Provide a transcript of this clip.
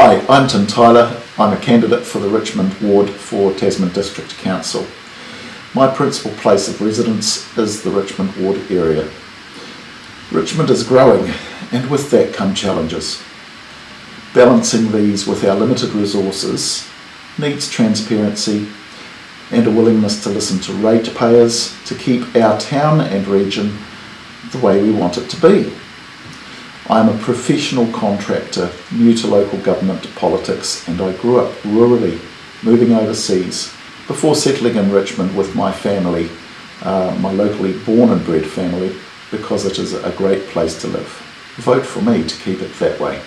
Hi, I'm Tim Tyler. I'm a candidate for the Richmond ward for Tasman District Council. My principal place of residence is the Richmond ward area. Richmond is growing and with that come challenges. Balancing these with our limited resources needs transparency and a willingness to listen to ratepayers to keep our town and region the way we want it to be. I'm a professional contractor, new to local government politics, and I grew up rurally, moving overseas, before settling in Richmond with my family, uh, my locally born and bred family, because it is a great place to live. Vote for me to keep it that way.